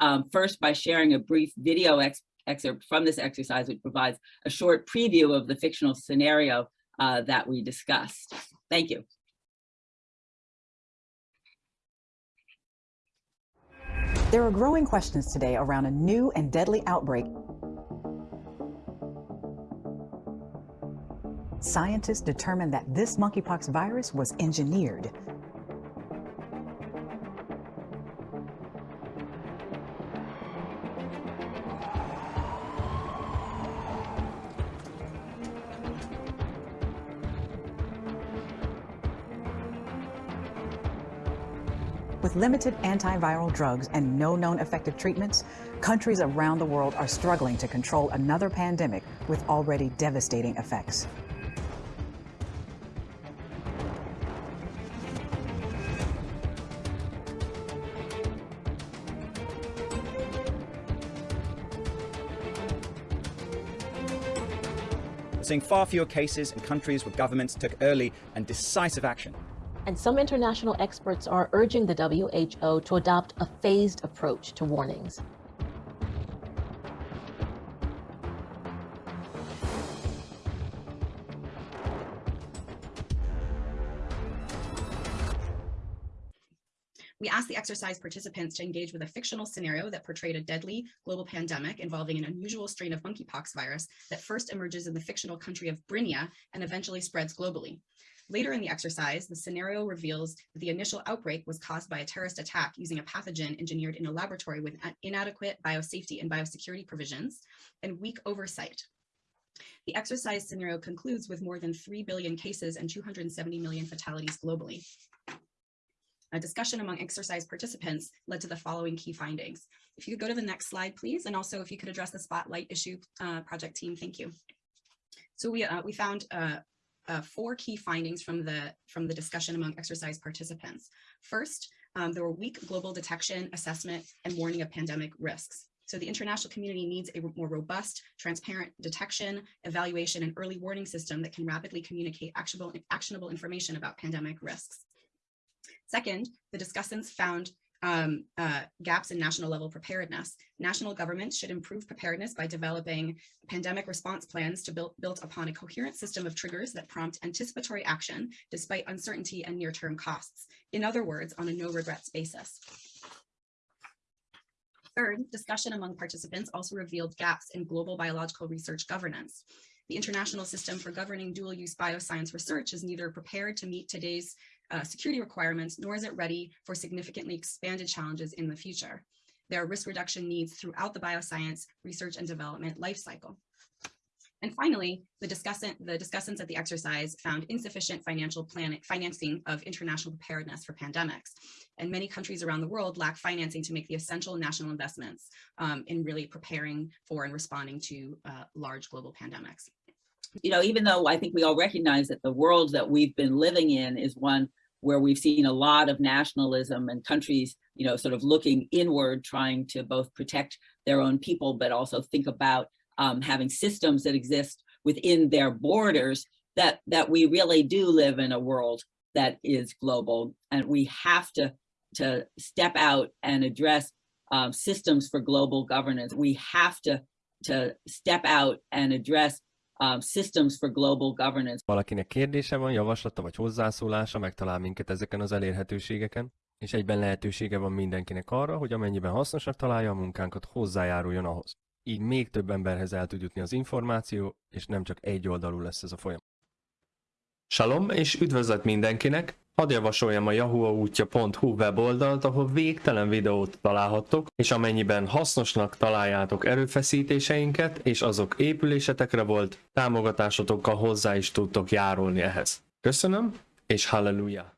um, first by sharing a brief video ex excerpt from this exercise, which provides a short preview of the fictional scenario uh, that we discussed. Thank you. There are growing questions today around a new and deadly outbreak. Scientists determined that this monkeypox virus was engineered. With limited antiviral drugs and no known effective treatments, countries around the world are struggling to control another pandemic with already devastating effects. Seeing far fewer cases in countries where governments took early and decisive action. And some international experts are urging the WHO to adopt a phased approach to warnings. We asked the exercise participants to engage with a fictional scenario that portrayed a deadly global pandemic involving an unusual strain of monkeypox virus that first emerges in the fictional country of Brinia and eventually spreads globally. Later in the exercise, the scenario reveals that the initial outbreak was caused by a terrorist attack using a pathogen engineered in a laboratory with inadequate biosafety and biosecurity provisions and weak oversight. The exercise scenario concludes with more than 3 billion cases and 270 million fatalities globally. A discussion among exercise participants led to the following key findings. If you could go to the next slide, please, and also if you could address the spotlight issue uh, project team, thank you. So we, uh, we found uh, uh, four key findings from the, from the discussion among exercise participants. First, um, there were weak global detection, assessment, and warning of pandemic risks. So the international community needs a more robust, transparent detection, evaluation, and early warning system that can rapidly communicate actionable, actionable information about pandemic risks. Second, the discussants found um, uh, gaps in national level preparedness. National governments should improve preparedness by developing pandemic response plans to build built upon a coherent system of triggers that prompt anticipatory action despite uncertainty and near-term costs. In other words, on a no regrets basis. Third, discussion among participants also revealed gaps in global biological research governance. The international system for governing dual-use bioscience research is neither prepared to meet today's uh, security requirements, nor is it ready for significantly expanded challenges in the future. There are risk reduction needs throughout the bioscience research and development lifecycle. And finally, the, discussant, the discussants at the exercise found insufficient financial financing of international preparedness for pandemics. And many countries around the world lack financing to make the essential national investments um, in really preparing for and responding to uh, large global pandemics you know, even though I think we all recognize that the world that we've been living in is one where we've seen a lot of nationalism and countries, you know, sort of looking inward, trying to both protect their own people, but also think about um, having systems that exist within their borders, that, that we really do live in a world that is global. And we have to, to step out and address um, systems for global governance. We have to, to step out and address um, systems for global governance. Valakinek kérdése van, javaslata vagy hozzászólása, megtalál minket ezeken az elérhetőségeken, és egyben lehetősége van mindenkinek arra, hogy amennyiben hasznosnak találja a munkánkat, hozzájáruljon ahhoz. Így még több emberhez el tud jutni az információ, és nem csak egy oldalú lesz ez a folyamat. Salom, és üdvözlet mindenkinek! Hadd javasoljam a yahuaútja.hu weboldalt, ahol végtelen videót találhattok, és amennyiben hasznosnak találjátok erőfeszítéseinket, és azok épülésetekre volt, támogatásotokkal hozzá is tudtok járulni ehhez. Köszönöm, és halleluja!